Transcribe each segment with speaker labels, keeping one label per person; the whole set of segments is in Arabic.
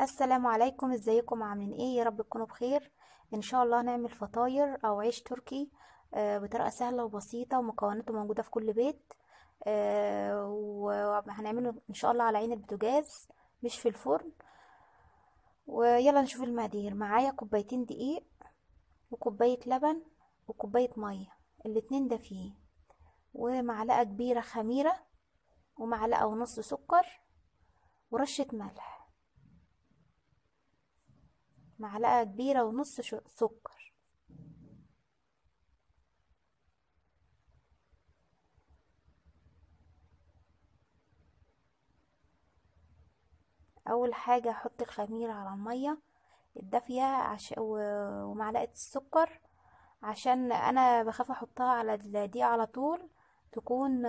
Speaker 1: السلام عليكم إزيكم؟ عاملين إيه؟ يا رب تكونوا بخير. إن شاء الله هنعمل فطاير أو عيش تركي آه، بطريقة سهلة وبسيطة ومكوناته موجودة في كل بيت. آه، وهنعمله إن شاء الله على عين البوتاجاز مش في الفرن. ويلا نشوف المقادير. معايا كوبايتين دقيق وكوباية لبن وكوباية مية الاتنين دافيين ومعلقة كبيرة خميرة ومعلقة ونص سكر ورشة ملح. معلقة كبيرة ونص سكر. أول حاجة أحط الخميرة على المية الدافية عش... ومعلقة السكر عشان أنا بخاف أحطها على الدقيق على طول تكون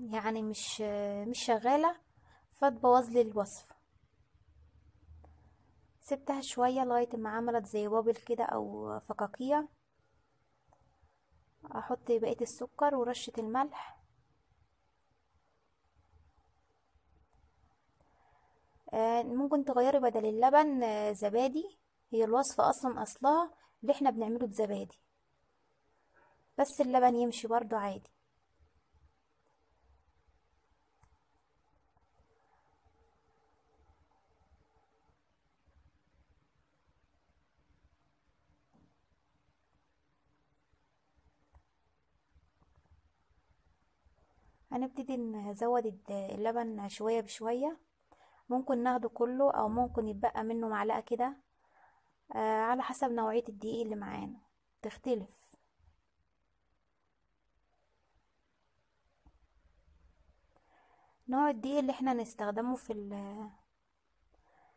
Speaker 1: يعني مش مش شغالة فتبوظ لي الوصفة. سبتها شوية لغاية ما عملت زي بابل كده أو فقاقيع. أحط بقية السكر ورشة الملح. آه، ممكن تغيري بدل اللبن آه، زبادي. هي الوصفة أصلا أصلها اللي إحنا بنعمله بزبادي. بس اللبن يمشي برضو عادي. هنبتدي نزود اللبن شوية بشوية. ممكن ناخده كله أو ممكن يتبقى منه معلقة كده. آه، على حسب نوعية الدقيق اللي معانا. تختلف. نوع الدقيق اللي إحنا نستخدمه في ال-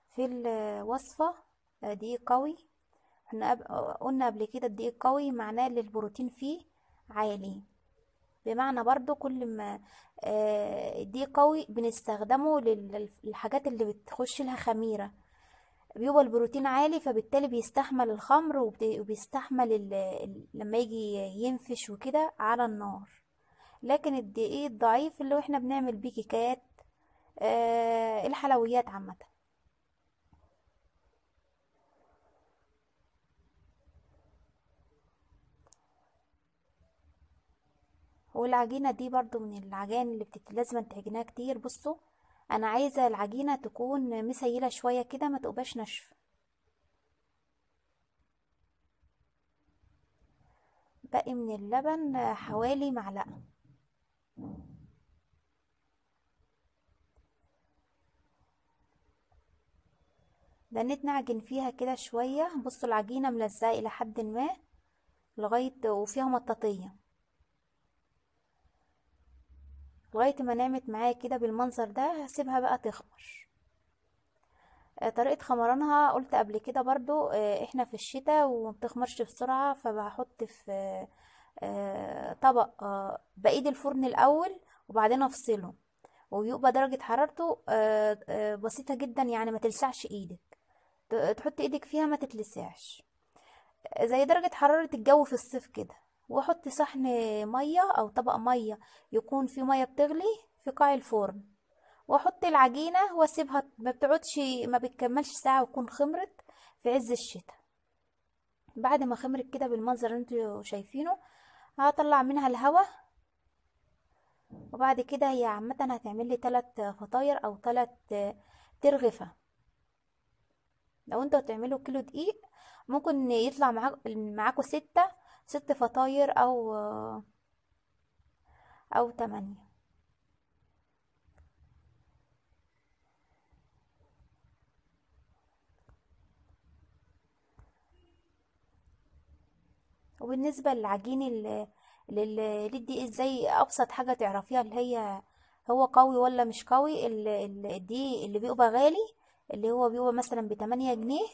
Speaker 1: في الوصفة آه، دقيق قوي. إحنا قلنا قبل كده الدقيق قوي معناه إن البروتين فيه عالي. بمعنى برضو كل ما آه، الدقيق قوي بنستخدمه لل- للحاجات اللي بتخش لها خميرة. بيبقى البروتين عالي فبالتالي بيستحمل الخمر وبيستحمل لما يجي ينفش وكده على النار. لكن الدقيق الضعيف اللي إحنا بنعمل بيه كيكات آه، الحلويات عامة. والعجينة دي برضو من العجائن اللي بتت... لازم تعجنها كتير. بصوا أنا عايزة العجينة تكون مسيلة شوية كده ما تبقاش ناشفة. باقي من اللبن حوالي معلقة. دنيت نعجن فيها كده شوية. بصوا العجينة ملزقة إلى حد ما لغاية وفيها مطاطية. لغاية ما نعمت معايا كده بالمنظر ده هسيبها بقى تخمر. آه، طريقة خمرانها قلت قبل كده برضو آه، إحنا في الشتاء ومبتخمرش بسرعة فبحط في آه، طبق بقيد الفرن الأول وبعدين افصله ويبقى درجة حرارته بسيطة جدا يعني ما تلسعش إيدك. تحط إيدك فيها ما تتلسعش. زي درجة حرارة الجو في الصيف كده. واحط صحن مية أو طبق مية يكون فيه مية بتغلي في قاع الفرن. واحط العجينة واسيبها ما بتقعدش ما بتكملش ساعة وتكون خمرت في عز الشتاء. بعد ما خمرت كده بالمنظر اللي أنتوا شايفينه هطلع منها الهواء وبعد كده هي عامة هتعمل لي تلات فطاير أو تلات ترغفة. لو أنتوا هتعملوا كيلو دقيق ممكن يطلع معاك معاكوا ستة ست فطاير أو أو تمانية. وبالنسبة للعجين ال- لل- للدقيق إزاي أبسط حاجة تعرفيها؟ اللي هي هو قوي ولا مش قوي؟ ال- ال- الدقيق اللي بيبقى غالي اللي هو بيبقى مثلا بتمانية جنيه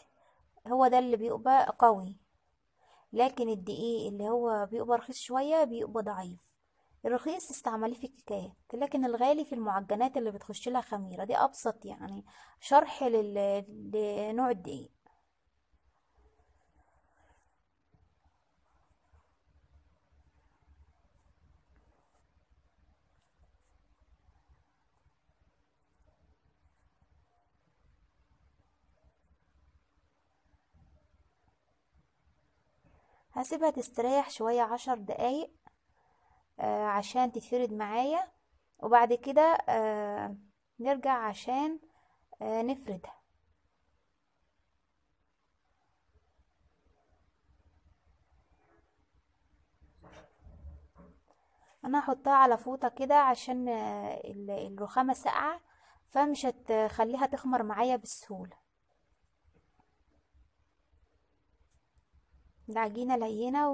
Speaker 1: هو ده اللي بيبقى قوي. لكن الدقيق اللي هو بيبقى رخيص شوية بيبقى ضعيف الرخيص استعمليه في الكيكات لكن الغالي في المعجنات اللي بتخش لها خميرة دي أبسط يعني شرح. لنوع الدقيق هسيبها تستريح شوية عشر دقايق آه عشان تتفرد معايا. وبعد كده آه نرجع عشان آه نفردها. أنا هحطها على فوطة كده عشان آه، ال- الرخامة ساقعة فمش هتخليها تخمر معايا بسهولة. العجينة لينة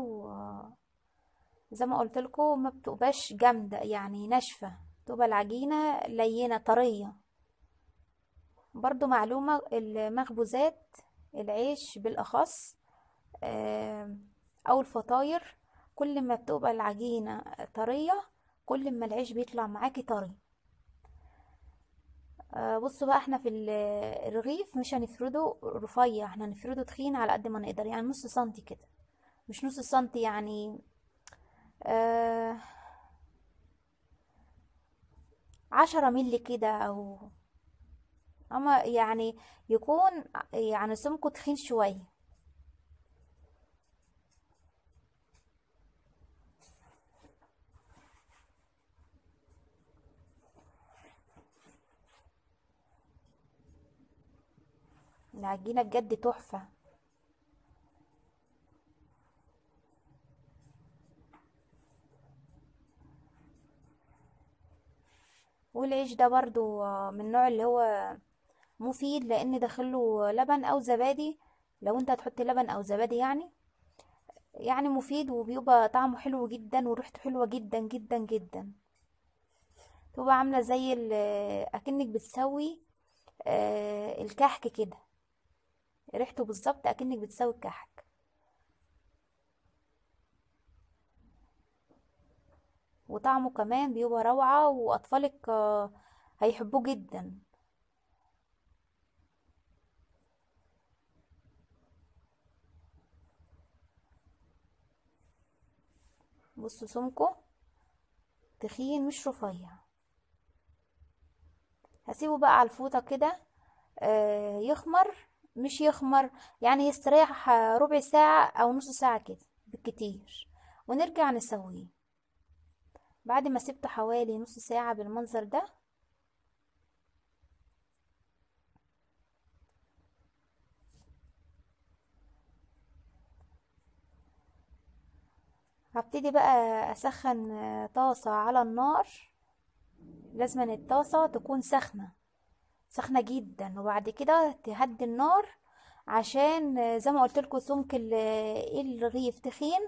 Speaker 1: وزي ما قلت لكم ما بتبقاش جامدة يعني ناشفة. تبقى العجينة لينة طرية. برضو معلومة المخبوزات العيش بالأخص آه، أو الفطاير كل ما بتبقى العجينة طرية كل ما العيش بيطلع معاكي طري. آه، بصوا بقى إحنا في ال- الرغيف مش هنفرده رفيع إحنا هنفرده تخين على قد ما نقدر يعني نص سنتي كده. مش نص سنتي يعني آه عشرة ملي كده أو أما يعني يكون يعني سمكه تخين شوية. العجينة بجد تحفة. والعيش ده برضو من النوع اللي هو مفيد لأن داخله لبن أو زبادي. لو انت هتحط لبن أو زبادي يعني يعني مفيد وبيبقى طعمه حلو جدا وريحته حلوة جدا جدا جدا. تبقى عاملة زي أكنك بتسوي آه، الكحك كده. ريحته بالظبط أكنك بتسوي الكحك وطعمه كمان بيبقى روعة وأطفالك آه، هيحبوه جدا. بصوا سمكه تخين مش رفيع. هسيبه بقى على الفوطة كده آه، يخمر. مش يخمر يعني يستريح آه، ربع ساعة أو نص ساعة كده بالكتير. ونرجع نسويه. بعد ما سبته حوالي نص ساعة بالمنظر ده هبتدي بقى أسخن آه، طاسة على النار. لازم الطاسة تكون سخنة. سخنة جدا وبعد كده تهدي النار عشان زي ما قلت لكم سمك ال- الرغيف تخين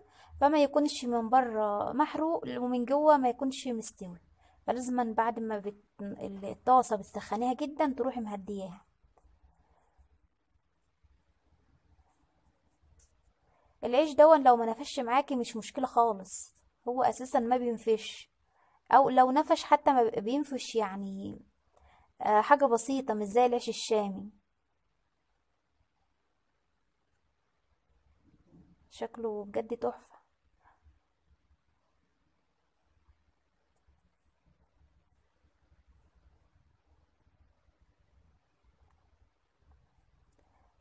Speaker 1: فما يكونش من بره محروق ومن جوه ما يكونش مستوي. فلازم بعد ما بت... الطاسة بتسخنيها جدا تروحي مهدياها. العيش دون لو ما نفش معاكي مش مشكلة خالص هو أساسا ما بينفش أو لو نفش حتى ما بينفش يعني حاجة بسيطة مش زي العيش الشامي. شكله بجد تحفة.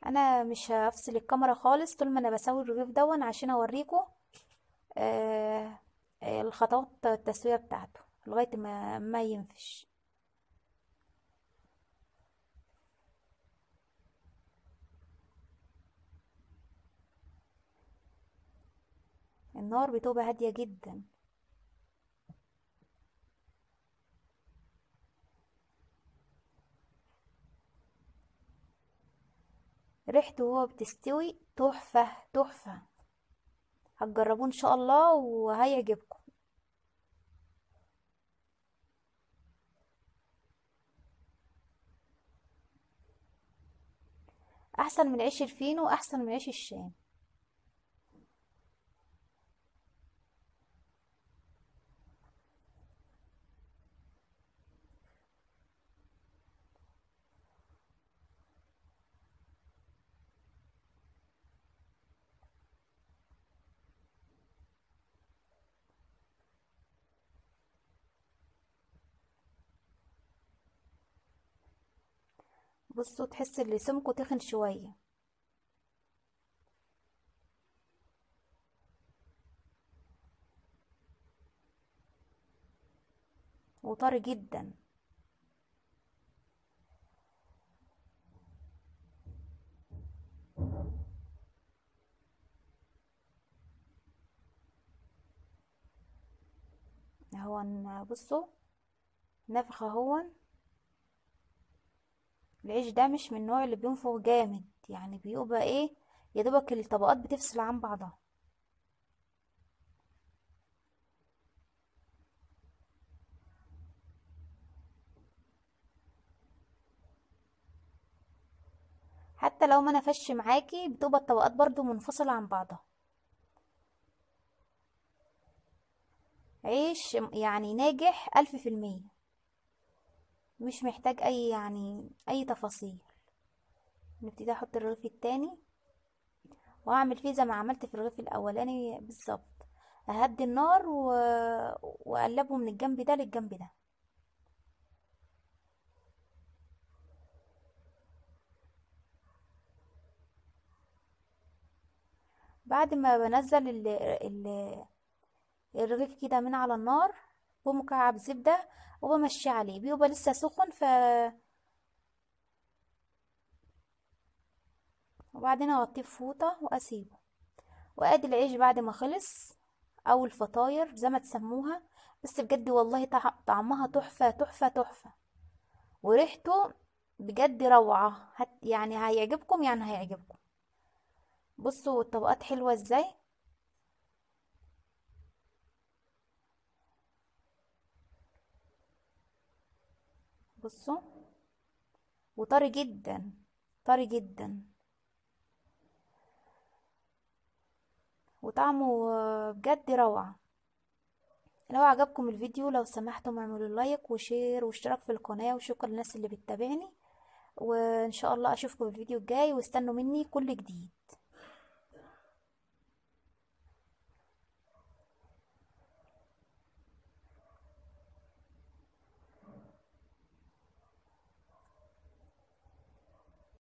Speaker 1: أنا مش هفصل الكاميرا خالص طول ما أنا بسوي الرغيف دون عشان أوريكم آه آه، الخطوات التسوية بتاعته لغاية ما ما ينفش. النار بتبقى هادية جدا. ريحته وهو بتستوي تحفة تحفة. هتجربوه إن شاء الله وهيعجبكم. أحسن من عيش الفينو أحسن من عيش الشام. بصوا تحس ان سمكه تخن شوية. وطري جدا. اهو بصوا نفخ اهو العيش ده مش من النوع اللي بينفخ جامد يعني بيبقى إيه يا دوبك الطبقات بتفصل عن بعضها. حتى لو ما نفش معاكي بتبقى الطبقات برضو منفصلة عن بعضها. عيش يعني ناجح ألف في المية. مش محتاج أي يعني أي تفاصيل. نبتدي أحط الرغيف التاني وأعمل فيه زي ما عملت في الرغيف الأولاني بالظبط. أهدي النار و... وأقلبه من الجنب ده للجنب ده. بعد ما بنزل ال... ال... الرغيف كده من على النار بمكعب زبدة وبمشي عليه بيبقى لسه سخن ف وبعدين أغطيه بفوطة وأسيبه. وأدي العيش بعد ما خلص أو الفطاير زي ما تسموها بس بجد والله طعمها تحفة تحفة تحفة. وريحته بجد روعة هت يعني هيعجبكم يعني هيعجبكم. بصوا الطبقات حلوة إزاي؟ بصوا وطري جدا طري جدا. وطعمه بجد روعة. لو عجبكم الفيديو لو سمحتم اعملوا like و share واشتراك في القناة وشكرا للناس اللي بتتابعني. وإن شاء الله أشوفكم في الفيديو الجاي واستنوا مني كل جديد.